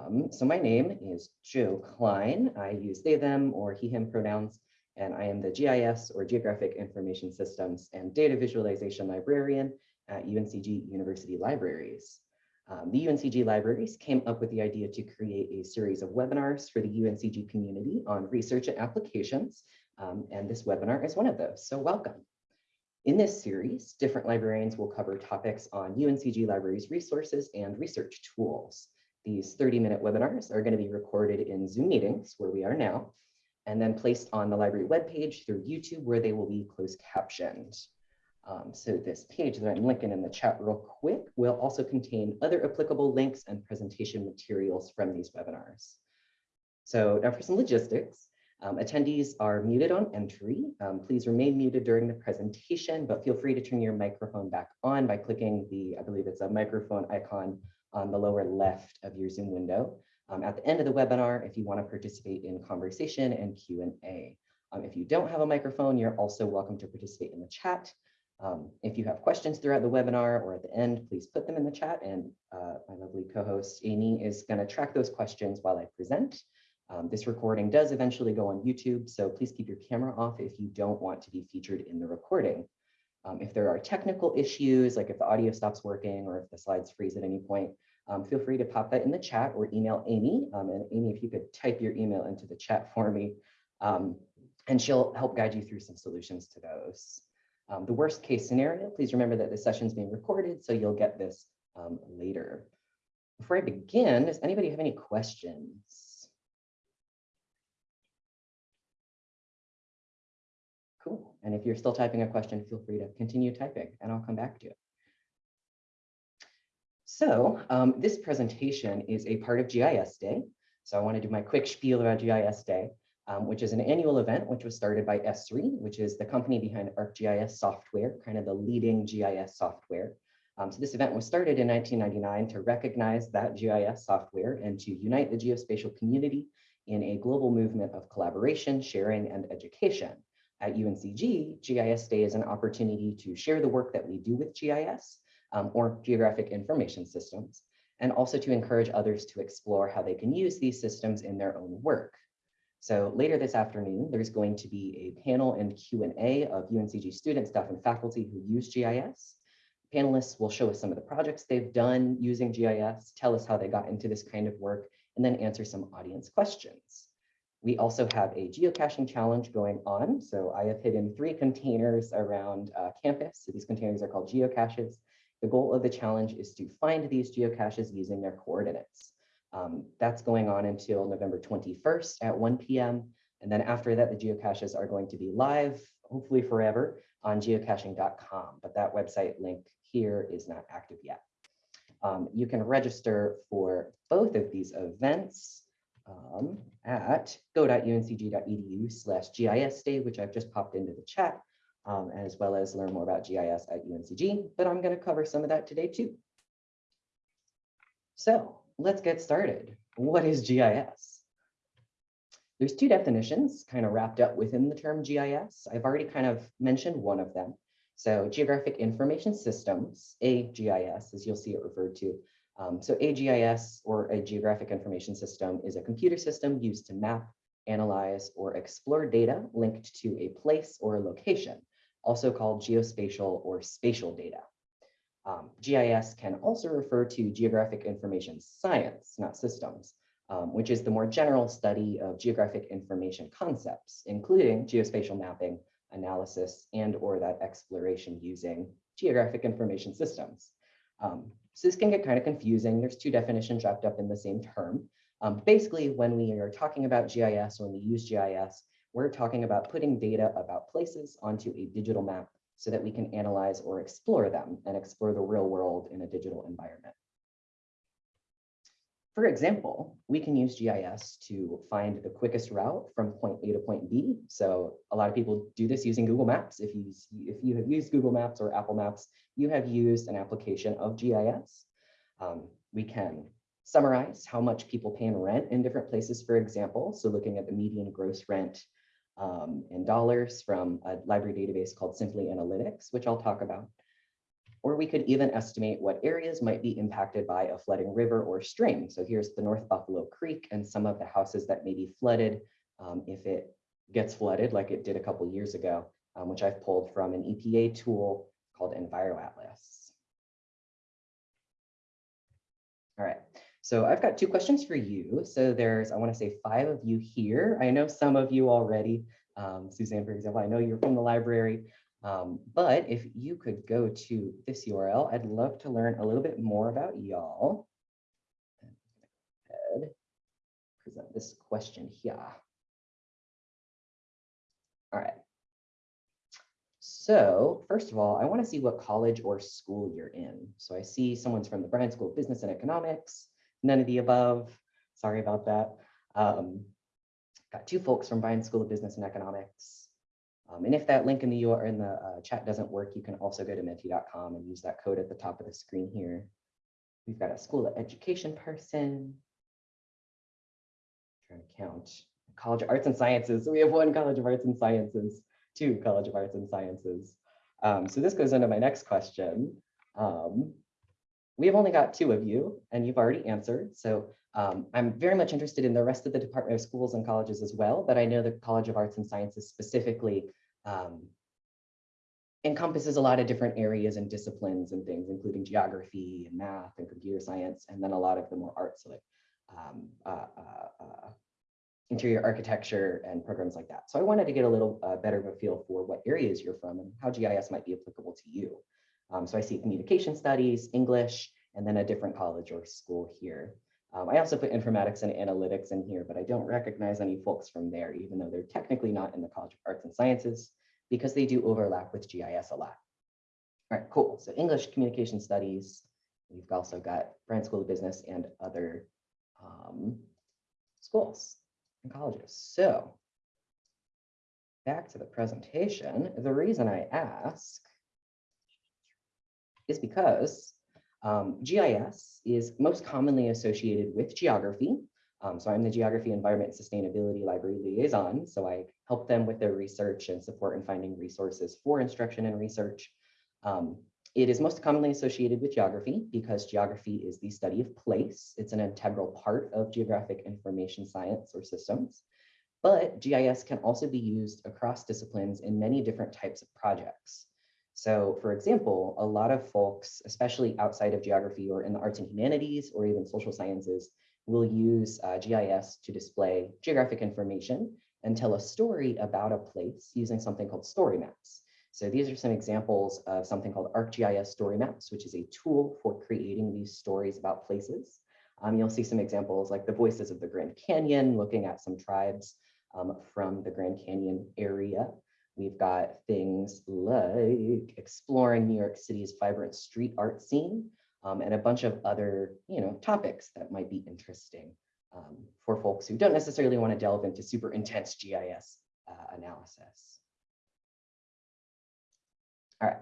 Um, so my name is Joe Klein. I use they, them, or he, him pronouns, and I am the GIS or Geographic Information Systems and Data Visualization Librarian at UNCG University Libraries. Um, the UNCG Libraries came up with the idea to create a series of webinars for the UNCG community on research and applications, um, and this webinar is one of those, so welcome. In this series, different librarians will cover topics on UNCG Libraries resources and research tools. These 30-minute webinars are going to be recorded in Zoom meetings, where we are now, and then placed on the library webpage through YouTube, where they will be closed captioned. Um, so this page that I'm linking in the chat real quick will also contain other applicable links and presentation materials from these webinars. So now for some logistics. Um, attendees are muted on entry. Um, please remain muted during the presentation, but feel free to turn your microphone back on by clicking the, I believe it's a microphone icon on the lower left of your Zoom window. Um, at the end of the webinar, if you want to participate in conversation and Q&A. Um, if you don't have a microphone, you're also welcome to participate in the chat. Um, if you have questions throughout the webinar or at the end, please put them in the chat and uh, my lovely co-host Amy is going to track those questions while I present. Um, this recording does eventually go on YouTube, so please keep your camera off if you don't want to be featured in the recording. Um, if there are technical issues, like if the audio stops working or if the slides freeze at any point, um, feel free to pop that in the chat or email Amy. Um, and Amy, if you could type your email into the chat for me, um, and she'll help guide you through some solutions to those. Um, the worst case scenario, please remember that the session is being recorded, so you'll get this um, later. Before I begin, does anybody have any questions? Cool. And if you're still typing a question, feel free to continue typing and I'll come back to it. So um, this presentation is a part of GIS Day. So I want to do my quick spiel about GIS Day um, which is an annual event which was started by Esri, which is the company behind ArcGIS software, kind of the leading GIS software. Um, so this event was started in 1999 to recognize that GIS software and to unite the geospatial community in a global movement of collaboration, sharing, and education. At UNCG, GIS Day is an opportunity to share the work that we do with GIS um, or geographic information systems, and also to encourage others to explore how they can use these systems in their own work. So later this afternoon, there's going to be a panel and Q&A of UNCG students, staff, and faculty who use GIS. Panelists will show us some of the projects they've done using GIS, tell us how they got into this kind of work, and then answer some audience questions. We also have a geocaching challenge going on. So I have hidden three containers around uh, campus. So these containers are called geocaches. The goal of the challenge is to find these geocaches using their coordinates. Um, that's going on until November 21st at 1 p.m. And then after that, the geocaches are going to be live, hopefully forever, on geocaching.com. But that website link here is not active yet. Um, you can register for both of these events um, at go.uncg.edu slash GIS day, which I've just popped into the chat, um, as well as learn more about GIS at UNCG. But I'm going to cover some of that today too. So let's get started. What is GIS? There's two definitions kind of wrapped up within the term GIS. I've already kind of mentioned one of them. So Geographic Information Systems, a GIS, as you'll see it referred to. Um, so a GIS or a Geographic Information System is a computer system used to map, analyze, or explore data linked to a place or a location, also called geospatial or spatial data. Um, GIS can also refer to geographic information science, not systems, um, which is the more general study of geographic information concepts, including geospatial mapping, analysis, and or that exploration using geographic information systems. Um, so this can get kind of confusing. There's two definitions wrapped up in the same term. Um, basically, when we are talking about GIS, when we use GIS, we're talking about putting data about places onto a digital map so that we can analyze or explore them and explore the real world in a digital environment. For example, we can use GIS to find the quickest route from point A to point B. So a lot of people do this using Google Maps. If you, if you have used Google Maps or Apple Maps, you have used an application of GIS. Um, we can summarize how much people pay in rent in different places, for example. So looking at the median gross rent um, in dollars from a library database called Simply Analytics, which I'll talk about. or we could even estimate what areas might be impacted by a flooding river or stream. So here's the North Buffalo Creek and some of the houses that may be flooded um, if it gets flooded like it did a couple years ago, um, which I've pulled from an EPA tool called EnviroAtlas. All right, so I've got two questions for you. So there's, I want to say five of you here. I know some of you already. Um, Suzanne, for example, I know you're from the library. Um, but if you could go to this URL, I'd love to learn a little bit more about y'all. Present this question here. All right. So first of all, I want to see what college or school you're in. So I see someone's from the Bryan School of Business and Economics, none of the above. Sorry about that. Um, got two folks from Bryan School of Business and Economics. Um, and if that link in the URL in the uh, chat doesn't work, you can also go to menti.com and use that code at the top of the screen here. We've got a school of education person. trying to count. College of Arts and Sciences. So we have one College of Arts and Sciences, two College of Arts and Sciences. Um, so this goes into my next question. Um, we have only got two of you and you've already answered. So um, I'm very much interested in the rest of the Department of Schools and Colleges as well, but I know the College of Arts and Sciences specifically um, encompasses a lot of different areas and disciplines and things, including geography and math and computer science, and then a lot of the more arts like um, uh, uh, uh, interior architecture and programs like that. So I wanted to get a little uh, better of a feel for what areas you're from and how GIS might be applicable to you. Um, so I see communication studies, English, and then a different college or school here. Um, I also put informatics and analytics in here, but I don't recognize any folks from there, even though they're technically not in the College of Arts and Sciences, because they do overlap with GIS a lot. All right, cool. So English Communication Studies. We've also got Bryan School of Business and other um, schools and colleges. So back to the presentation. The reason I ask is because um, GIS is most commonly associated with geography. Um, so I'm the Geography, Environment, Sustainability Library Liaison. So I help them with their research and support in finding resources for instruction and research. Um, it is most commonly associated with geography because geography is the study of place. It's an integral part of geographic information science or systems. But GIS can also be used across disciplines in many different types of projects. So for example, a lot of folks, especially outside of geography or in the arts and humanities or even social sciences, will use uh, GIS to display geographic information and tell a story about a place using something called story maps. So these are some examples of something called ArcGIS Story Maps, which is a tool for creating these stories about places. Um, you'll see some examples like the Voices of the Grand Canyon, looking at some tribes um, from the Grand Canyon area. We've got things like exploring New York City's vibrant street art scene um, and a bunch of other, you know, topics that might be interesting um, for folks who don't necessarily want to delve into super intense GIS uh, analysis. All right,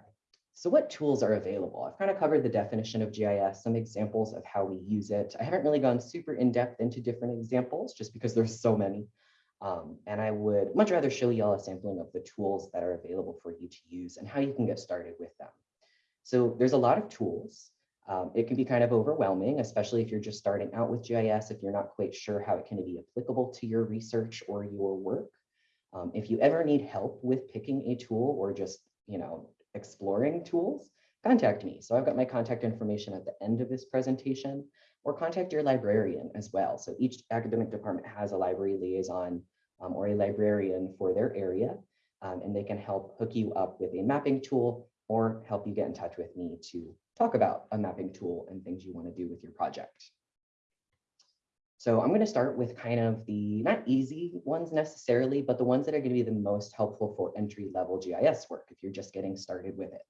so what tools are available? I've kind of covered the definition of GIS, some examples of how we use it. I haven't really gone super in depth into different examples just because there's so many. Um, and I would much rather show you all a sampling of the tools that are available for you to use and how you can get started with them. So there's a lot of tools. Um, it can be kind of overwhelming, especially if you're just starting out with GIS, if you're not quite sure how it can be applicable to your research or your work. Um, if you ever need help with picking a tool or just, you know, exploring tools, contact me. So I've got my contact information at the end of this presentation or contact your librarian as well. So each academic department has a library liaison um, or a librarian for their area, um, and they can help hook you up with a mapping tool or help you get in touch with me to talk about a mapping tool and things you want to do with your project. So I'm going to start with kind of the not easy ones necessarily, but the ones that are going to be the most helpful for entry level GIS work if you're just getting started with it.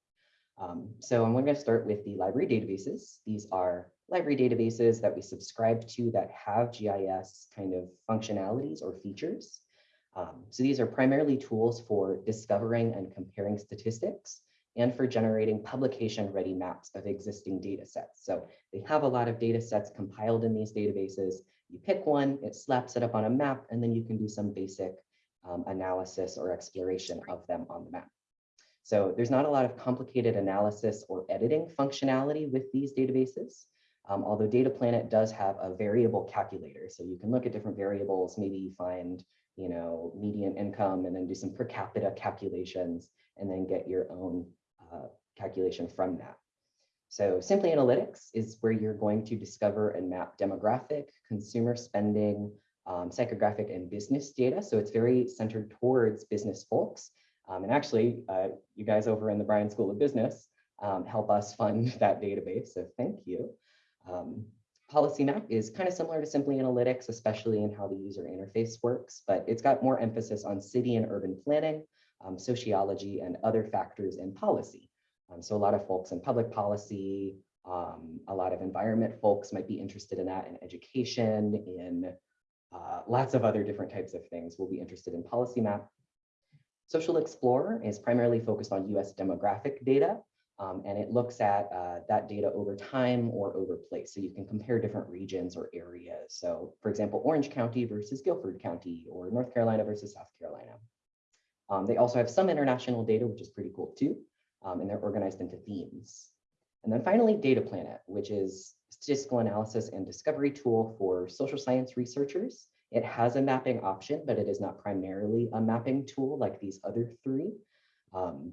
Um, so I'm going to start with the library databases. These are library databases that we subscribe to that have GIS kind of functionalities or features. Um, so these are primarily tools for discovering and comparing statistics and for generating publication-ready maps of existing data sets. So they have a lot of data sets compiled in these databases. You pick one, it slaps it up on a map, and then you can do some basic um, analysis or exploration of them on the map. So there's not a lot of complicated analysis or editing functionality with these databases. Um, although Data Planet does have a variable calculator. So you can look at different variables, maybe find, you know, median income and then do some per capita calculations and then get your own uh, calculation from that. So Simply Analytics is where you're going to discover and map demographic, consumer spending, um, psychographic and business data. So it's very centered towards business folks. Um, and actually, uh, you guys over in the Bryan School of Business um, help us fund that database. So thank you. Um, Policy Map is kind of similar to Simply Analytics, especially in how the user interface works, but it's got more emphasis on city and urban planning, um, sociology, and other factors in policy. Um, so a lot of folks in public policy, um, a lot of environment folks might be interested in that, in education, in uh, lots of other different types of things will be interested in Policy Map. Social Explorer is primarily focused on US demographic data, um, and it looks at uh, that data over time or over place. So you can compare different regions or areas. So for example, Orange County versus Guilford County or North Carolina versus South Carolina. Um, they also have some international data, which is pretty cool too. Um, and they're organized into themes. And then finally, Data Planet, which is statistical analysis and discovery tool for social science researchers. It has a mapping option, but it is not primarily a mapping tool like these other three. Um,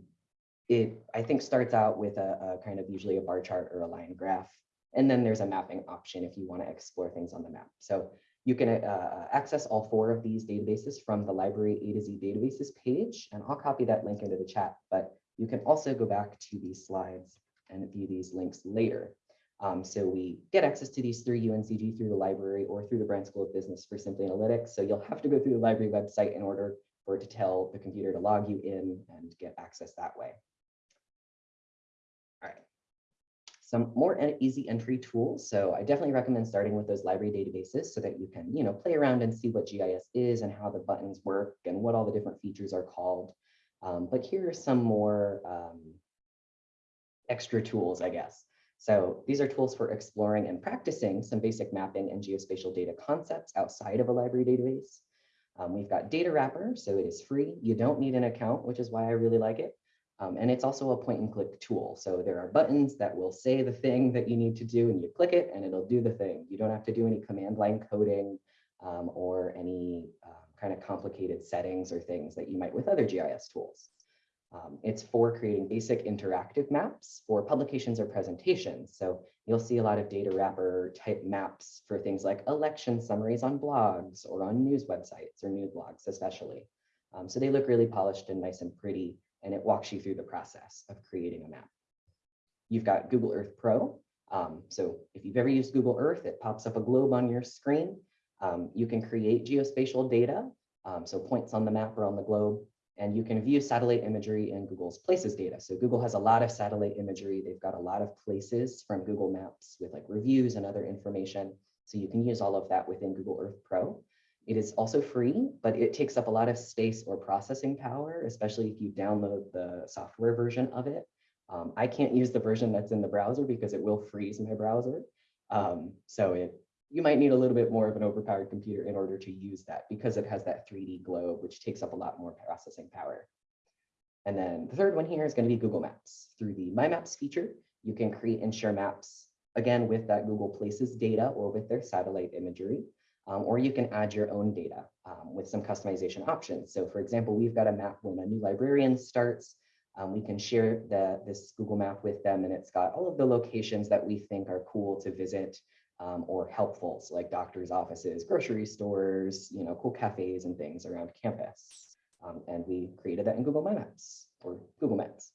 it, I think, starts out with a, a, kind of usually a bar chart or a line graph. And then there's a mapping option if you want to explore things on the map. So you can uh, access all four of these databases from the library A to Z databases page. And I'll copy that link into the chat, but you can also go back to these slides and view these links later. Um, so we get access to these through UNCG through the library or through the Bryan School of Business for Simply Analytics. So you'll have to go through the library website in order for it to tell the computer to log you in and get access that way. All right. Some more easy entry tools. So I definitely recommend starting with those library databases so that you can, you know, play around and see what GIS is and how the buttons work and what all the different features are called. Um, but here are some more um, extra tools, I guess. So these are tools for exploring and practicing some basic mapping and geospatial data concepts outside of a library database. Um, we've got Data Wrapper, so it is free. You don't need an account, which is why I really like it. Um, and it's also a point and click tool. So there are buttons that will say the thing that you need to do and you click it and it'll do the thing. You don't have to do any command line coding um, or any uh, kind of complicated settings or things that you might with other GIS tools. Um, it's for creating basic interactive maps for publications or presentations. So you'll see a lot of data wrapper type maps for things like election summaries on blogs or on news websites or news blogs especially. Um, so they look really polished and nice and pretty, and it walks you through the process of creating a map. You've got Google Earth Pro. Um, so if you've ever used Google Earth, it pops up a globe on your screen. Um, you can create geospatial data, um, so points on the map or on the globe, and you can view satellite imagery in Google's places data. So Google has a lot of satellite imagery. They've got a lot of places from Google Maps with like reviews and other information. So you can use all of that within Google Earth Pro. It is also free, but it takes up a lot of space or processing power, especially if you download the software version of it. Um, I can't use the version that's in the browser because it will freeze my browser. Um, so it you might need a little bit more of an overpowered computer in order to use that because it has that 3D globe, which takes up a lot more processing power. And then the third one here is going to be Google Maps. Through the My Maps feature, you can create and share maps, again, with that Google Places data or with their satellite imagery, um, or you can add your own data um, with some customization options. So for example, we've got a map when a new librarian starts, um, we can share the, this Google map with them and it's got all of the locations that we think are cool to visit um, or helpful, so like doctors' offices, grocery stores, you know, cool cafes and things around campus. Um, and we created that in Google My Maps or Google Maps.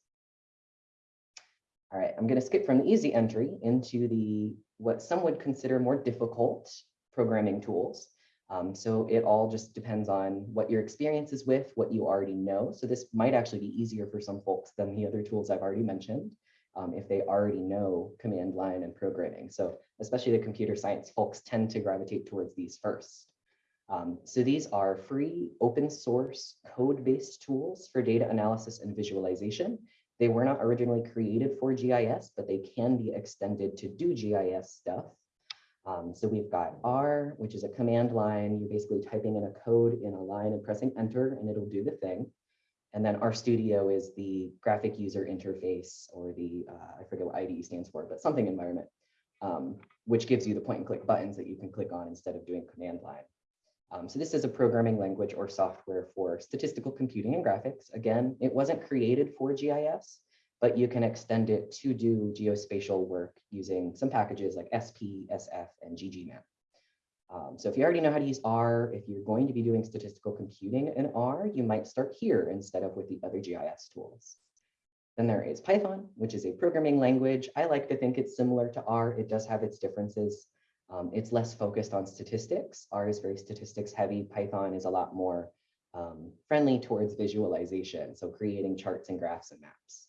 All right, I'm going to skip from the easy entry into the what some would consider more difficult programming tools. Um, so it all just depends on what your experience is with, what you already know. So this might actually be easier for some folks than the other tools I've already mentioned um, if they already know command line and programming. So especially the computer science folks tend to gravitate towards these first. Um, so these are free open source code-based tools for data analysis and visualization. They were not originally created for GIS, but they can be extended to do GIS stuff. Um, so we've got R, which is a command line. You're basically typing in a code in a line and pressing enter, and it'll do the thing. And then RStudio is the graphic user interface or the, uh, I forget what IDE stands for, but something environment, um, which gives you the point and click buttons that you can click on instead of doing command line. Um, so this is a programming language or software for statistical computing and graphics. Again, it wasn't created for GIS, but you can extend it to do geospatial work using some packages like SP, SF, and ggmap. Um, so if you already know how to use R, if you're going to be doing statistical computing in R, you might start here instead of with the other GIS tools. Then there is Python, which is a programming language. I like to think it's similar to R. It does have its differences. Um, it's less focused on statistics. R is very statistics heavy. Python is a lot more um, friendly towards visualization. So creating charts and graphs and maps.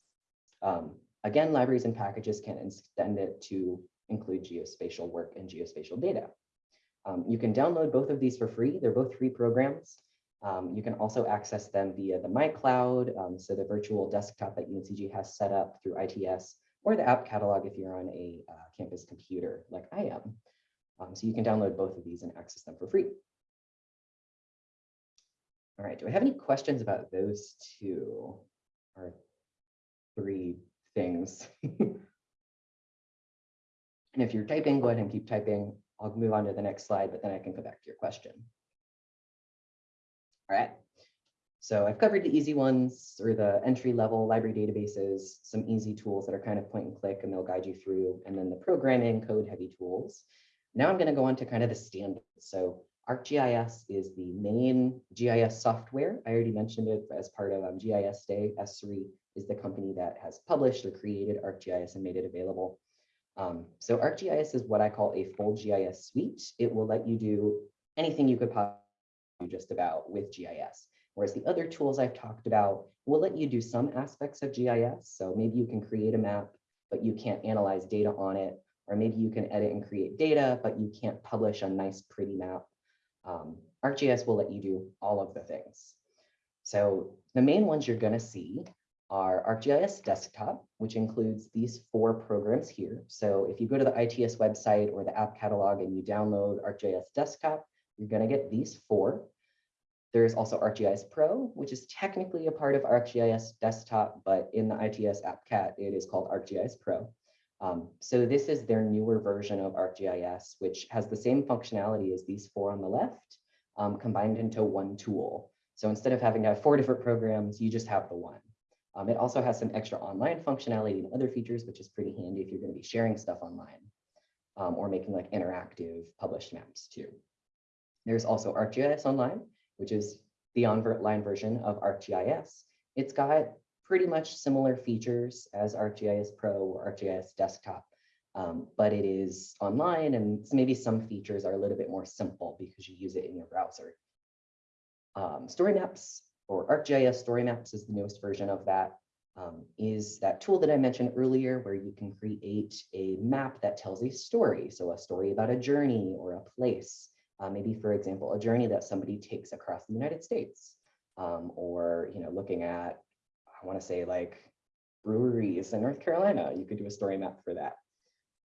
Um, again, libraries and packages can extend it to include geospatial work and geospatial data. Um, you can download both of these for free. They're both free programs. Um, you can also access them via the MyCloud, um, so the virtual desktop that UNCG has set up through ITS, or the app catalog if you're on a uh, campus computer like I am. Um, so you can download both of these and access them for free. All right, do I have any questions about those two or three things? and if you're typing, go ahead and keep typing. I'll move on to the next slide, but then I can go back to your question. All right. So I've covered the easy ones or the entry level library databases, some easy tools that are kind of point and click and they'll guide you through, and then the programming code heavy tools. Now I'm going to go on to kind of the standards. So ArcGIS is the main GIS software. I already mentioned it as part of um, GIS Day. Esri is the company that has published or created ArcGIS and made it available. Um, so ArcGIS is what I call a full GIS suite. It will let you do anything you could possibly do just about with GIS. Whereas the other tools I've talked about will let you do some aspects of GIS. So maybe you can create a map, but you can't analyze data on it. Or maybe you can edit and create data, but you can't publish a nice, pretty map. Um, ArcGIS will let you do all of the things. So the main ones you're going to see are ArcGIS Desktop, which includes these four programs here. So if you go to the ITS website or the app catalog and you download ArcGIS Desktop, you're going to get these four. There's also ArcGIS Pro, which is technically a part of ArcGIS Desktop, but in the ITS AppCat, it is called ArcGIS Pro. Um, so this is their newer version of ArcGIS, which has the same functionality as these four on the left, um, combined into one tool. So instead of having to have four different programs, you just have the one. Um, it also has some extra online functionality and other features, which is pretty handy if you're going to be sharing stuff online um, or making like interactive published maps too. There's also ArcGIS Online, which is the online version of ArcGIS. It's got pretty much similar features as ArcGIS Pro or ArcGIS Desktop, um, but it is online and maybe some features are a little bit more simple because you use it in your browser. Um, story maps or ArcGIS Story Maps is the newest version of that. Um, is that tool that I mentioned earlier where you can create a map that tells a story. So a story about a journey or a place. Uh, maybe, for example, a journey that somebody takes across the United States. Um, or, you know, looking at, I want to say like breweries in North Carolina, you could do a story map for that.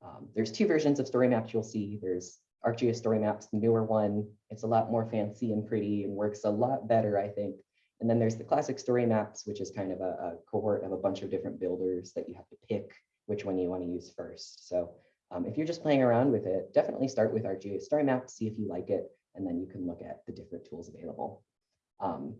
Um, there's two versions of story maps you'll see. There's ArcGIS Story Maps, the newer one. It's a lot more fancy and pretty and works a lot better, I think, and then there's the classic story maps, which is kind of a, a, cohort of a bunch of different builders that you have to pick which one you want to use first. So um, if you're just playing around with it, definitely start with ArcGIS story maps, see if you like it, and then you can look at the different tools available. Um,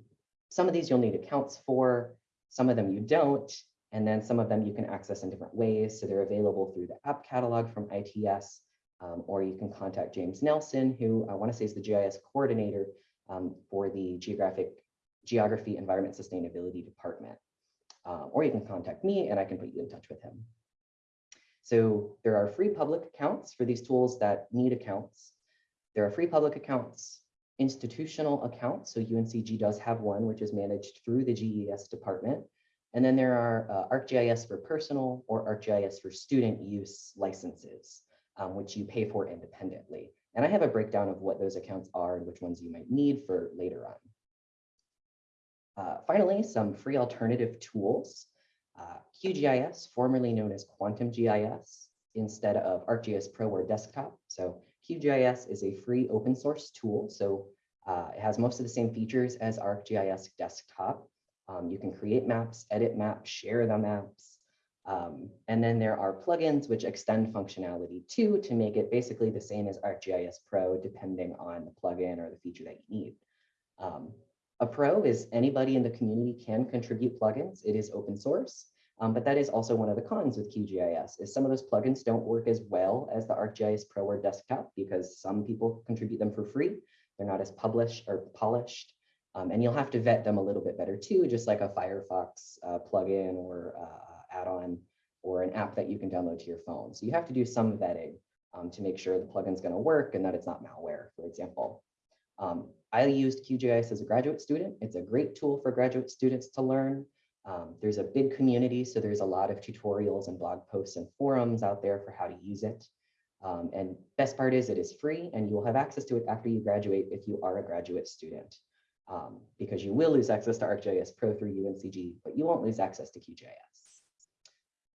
some of these you'll need accounts for, some of them you don't, and then some of them you can access in different ways. So they're available through the app catalog from ITS, um, or you can contact James Nelson, who I want to say is the GIS coordinator um, for the geographic Geography Environment Sustainability Department. Um, or you can contact me and I can put you in touch with him. So there are free public accounts for these tools that need accounts. There are free public accounts, institutional accounts. So UNCG does have one, which is managed through the GES department. And then there are uh, ArcGIS for personal or ArcGIS for student use licenses, um, which you pay for independently. And I have a breakdown of what those accounts are and which ones you might need for later on. Uh, finally, some free alternative tools. Uh, QGIS, formerly known as Quantum GIS, instead of ArcGIS Pro or Desktop. So QGIS is a free open source tool. So uh, it has most of the same features as ArcGIS Desktop. Um, you can create maps, edit maps, share the maps. Um, and then there are plugins which extend functionality too to make it basically the same as ArcGIS Pro, depending on the plugin or the feature that you need. Um, a pro is anybody in the community can contribute plugins. It is open source, um, but that is also one of the cons with QGIS is some of those plugins don't work as well as the ArcGIS Pro or desktop because some people contribute them for free. They're not as published or polished. Um, and you'll have to vet them a little bit better too, just like a Firefox uh, plugin or uh, add-on or an app that you can download to your phone. So you have to do some vetting um, to make sure the plugin's going to work and that it's not malware, for example. Um, I used QGIS as a graduate student. It's a great tool for graduate students to learn. Um, there's a big community, so there's a lot of tutorials and blog posts and forums out there for how to use it. Um, and best part is it is free and you will have access to it after you graduate if you are a graduate student. Um, because you will lose access to ArcGIS Pro through UNCG, but you won't lose access to QGIS.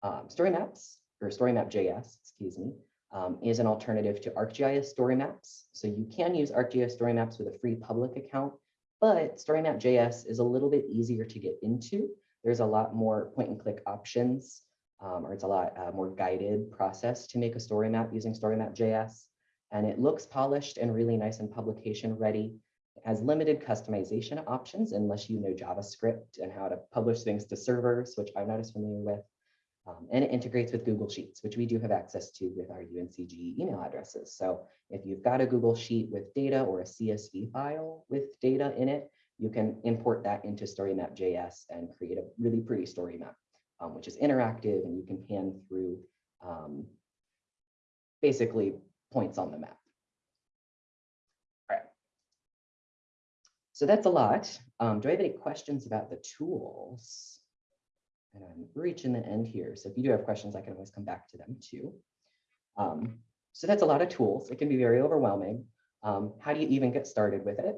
Um, Story Maps, or StoryMap.js, excuse me, um, is an alternative to ArcGIS Story Maps. So you can use ArcGIS Story Maps with a free public account, but StoryMap.js is a little bit easier to get into. There's a lot more point and click options, um, or it's a lot uh, more guided process to make a story map using StoryMap.js. And it looks polished and really nice and publication ready. It has limited customization options unless you know JavaScript and how to publish things to servers, which I'm not as familiar with. Um, and it integrates with Google Sheets, which we do have access to with our UNCG email addresses. So if you've got a Google Sheet with data or a CSV file with data in it, you can import that into StoryMap.js and create a really pretty story map, um, which is interactive and you can pan through um, basically points on the map. All right. So that's a lot. Um, do I have any questions about the tools? And I'm reaching the end here. So if you do have questions, I can always come back to them too. Um, so that's a lot of tools. It can be very overwhelming. Um, how do you even get started with it?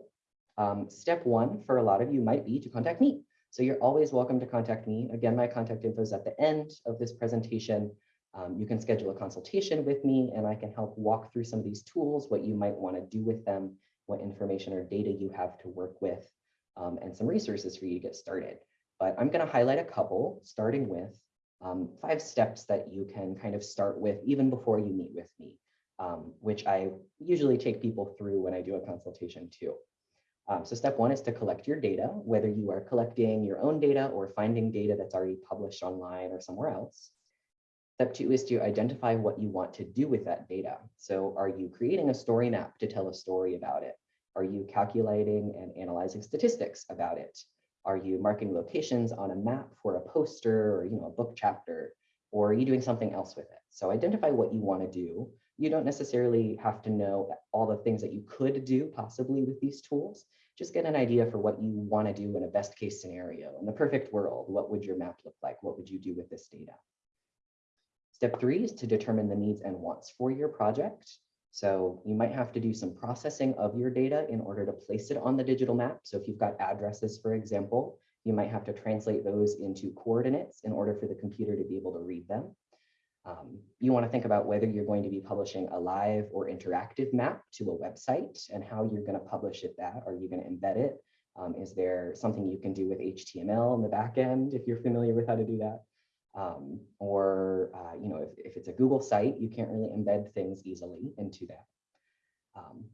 Um, step one for a lot of you might be to contact me. So you're always welcome to contact me. Again, my contact info is at the end of this presentation. Um, you can schedule a consultation with me and I can help walk through some of these tools, what you might want to do with them, what information or data you have to work with, um, and some resources for you to get started. But I'm going to highlight a couple, starting with um, five steps that you can kind of start with even before you meet with me, um, which I usually take people through when I do a consultation too. Um, so step one is to collect your data, whether you are collecting your own data or finding data that's already published online or somewhere else. Step two is to identify what you want to do with that data. So are you creating a story map to tell a story about it? Are you calculating and analyzing statistics about it? Are you marking locations on a map for a poster or you know, a book chapter? Or are you doing something else with it? So identify what you want to do. You don't necessarily have to know all the things that you could do possibly with these tools. Just get an idea for what you want to do in a best case scenario. In the perfect world, what would your map look like? What would you do with this data? Step three is to determine the needs and wants for your project. So you might have to do some processing of your data in order to place it on the digital map. So if you've got addresses, for example, you might have to translate those into coordinates in order for the computer to be able to read them. Um, you want to think about whether you're going to be publishing a live or interactive map to a website and how you're going to publish it that. Are you going to embed it? Um, is there something you can do with HTML in the back end if you're familiar with how to do that? Um, or, uh, you know, if, if it's a Google site, you can't really embed things easily into that. Um,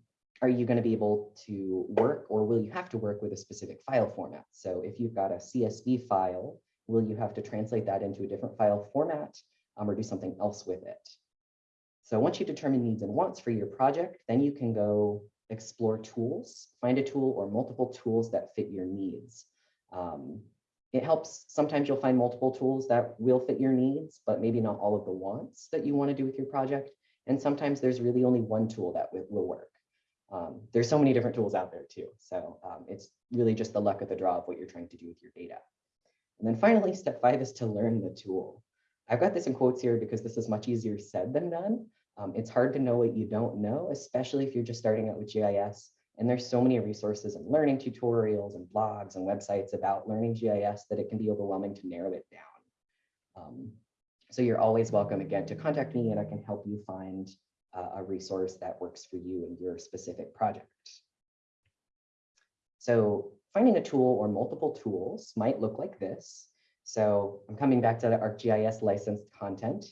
are you going to be able to work or will you have to work with a specific file format? So if you've got a CSV file, will you have to translate that into a different file format um, or do something else with it? So once you determine needs and wants for your project, then you can go explore tools, find a tool or multiple tools that fit your needs. Um, it helps. Sometimes you'll find multiple tools that will fit your needs, but maybe not all of the wants that you want to do with your project. And sometimes there's really only one tool that will work. Um, there's so many different tools out there too. So um, it's really just the luck of the draw of what you're trying to do with your data. And then finally, step five is to learn the tool. I've got this in quotes here because this is much easier said than done. Um, it's hard to know what you don't know, especially if you're just starting out with GIS. And there's so many resources and learning tutorials and blogs and websites about learning GIS that it can be overwhelming to narrow it down. Um, so you're always welcome again to contact me and I can help you find uh, a resource that works for you and your specific project. So finding a tool or multiple tools might look like this. So I'm coming back to the ArcGIS licensed content,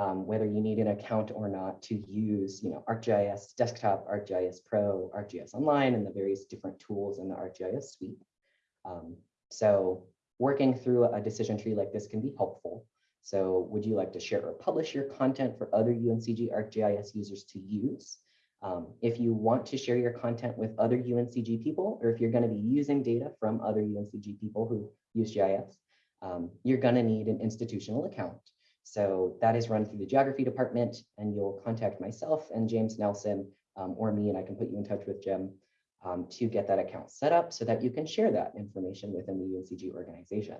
um, whether you need an account or not to use you know, ArcGIS Desktop, ArcGIS Pro, ArcGIS Online, and the various different tools in the ArcGIS suite. Um, so working through a decision tree like this can be helpful. So would you like to share or publish your content for other UNCG ArcGIS users to use? Um, if you want to share your content with other UNCG people, or if you're going to be using data from other UNCG people who use GIS, um, you're going to need an institutional account. So that is run through the geography department, and you'll contact myself and James Nelson um, or me, and I can put you in touch with Jim um, to get that account set up so that you can share that information within the UNCG organization.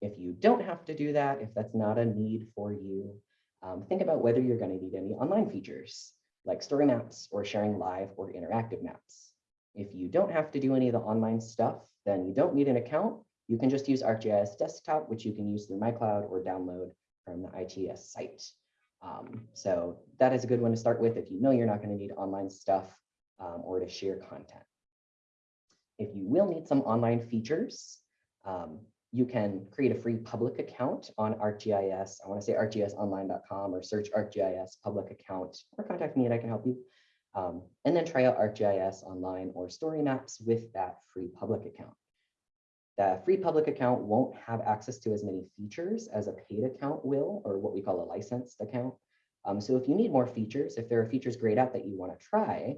If you don't have to do that, if that's not a need for you, um, think about whether you're going to need any online features like story maps or sharing live or interactive maps. If you don't have to do any of the online stuff, then you don't need an account. You can just use ArcGIS Desktop, which you can use through MyCloud or download from the ITS site. Um, so that is a good one to start with if you know you're not going to need online stuff um, or to share content. If you will need some online features, um, you can create a free public account on ArcGIS. I want to say arcgisonline.com or search ArcGIS public account or contact me and I can help you. Um, and then try out ArcGIS online or story maps with that free public account. The free public account won't have access to as many features as a paid account will, or what we call a licensed account. Um, so if you need more features, if there are features grayed out that you want to try,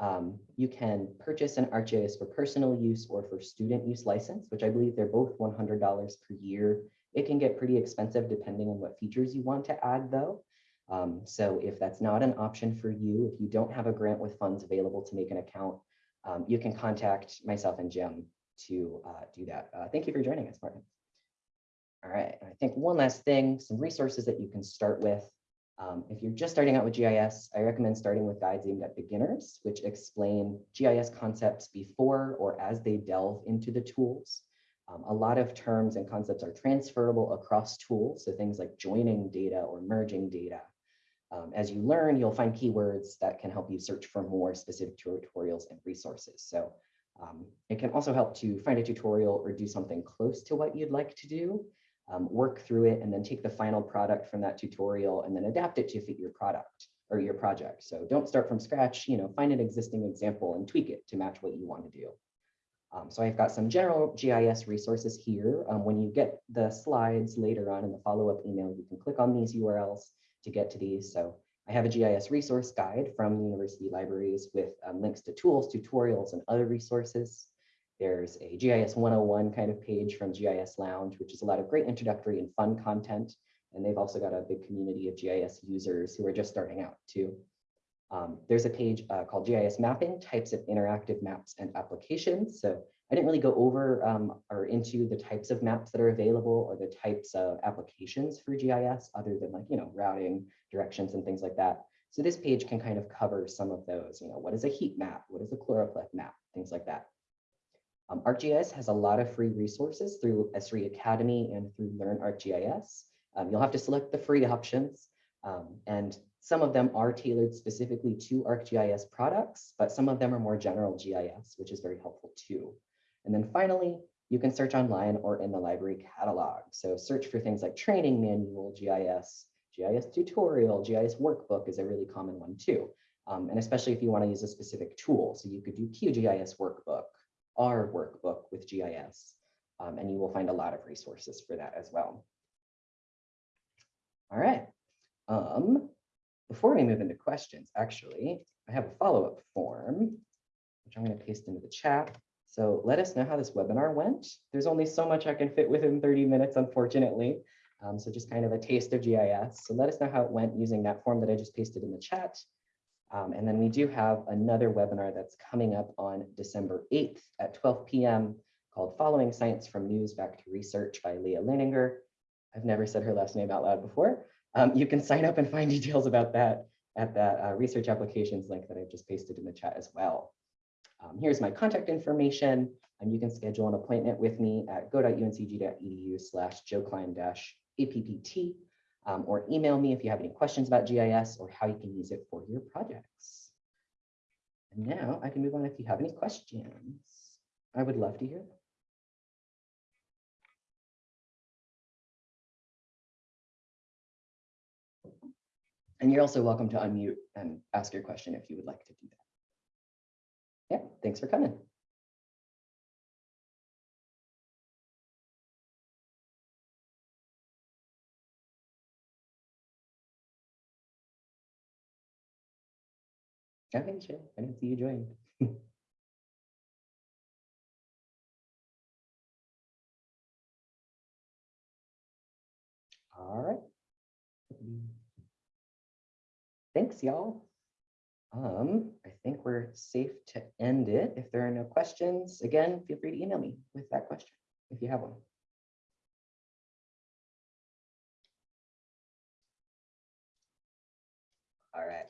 um, you can purchase an ArcGIS for personal use or for student use license, which I believe they're both $100 per year. It can get pretty expensive depending on what features you want to add though. Um, so if that's not an option for you, if you don't have a grant with funds available to make an account, um, you can contact myself and Jim to uh, do that. Uh, thank you for joining us, Martin. All right, I think one last thing, some resources that you can start with. Um, if you're just starting out with GIS, I recommend starting with guides aimed at beginners, which explain GIS concepts before or as they delve into the tools. Um, a lot of terms and concepts are transferable across tools, so things like joining data or merging data. Um, as you learn, you'll find keywords that can help you search for more specific tutorials and resources. So um, it can also help to find a tutorial or do something close to what you'd like to do um, work through it, and then take the final product from that tutorial and then adapt it to fit your product or your project. So don't start from scratch, you know, find an existing example and tweak it to match what you want to do. Um, so I've got some general GIS resources here. Um, when you get the slides later on in the follow-up email, you can click on these URLs to get to these. So I have a GIS resource guide from the university libraries with um, links to tools, tutorials, and other resources. There's a GIS 101 kind of page from GIS Lounge, which is a lot of great introductory and fun content. And they've also got a big community of GIS users who are just starting out too. Um, there's a page uh, called GIS Mapping, Types of Interactive Maps and Applications. So I didn't really go over um, or into the types of maps that are available or the types of applications for GIS other than like, you know, routing, directions, and things like that. So this page can kind of cover some of those, you know, what is a heat map? What is a choropleth map? Things like that. Um, ArcGIS has a lot of free resources through Esri Academy and through Learn ArcGIS. Um, you'll have to select the free options, um, and some of them are tailored specifically to ArcGIS products, but some of them are more general GIS, which is very helpful too. And then finally, you can search online or in the library catalog. So search for things like training manual, GIS, GIS tutorial, GIS workbook is a really common one too. Um, and especially if you want to use a specific tool. So you could do QGIS workbook, R workbook with GIS, um, and you will find a lot of resources for that as well. All right. Um, before we move into questions, actually, I have a follow-up form, which I'm going to paste into the chat. So let us know how this webinar went. There's only so much I can fit within 30 minutes, unfortunately. Um, so just kind of a taste of GIS. So let us know how it went using that form that I just pasted in the chat. Um, and then we do have another webinar that's coming up on December 8th at 12 p.m. called Following Science from News Back to Research by Leah Leininger. I've never said her last name out loud before. Um, you can sign up and find details about that at that uh, research applications link that I've just pasted in the chat as well. Um, here's my contact information, and you can schedule an appointment with me at go.uncg.edu slash joeklein-appt um, or email me if you have any questions about GIS or how you can use it for your projects. And now I can move on if you have any questions. I would love to hear. them. And you're also welcome to unmute and ask your question if you would like to do that. Yeah, thanks for coming. Okay, sure. I didn't see you join. All right. Thanks, y'all um, I think we're safe to end it. If there are no questions, again, feel free to email me with that question if you have one. All right.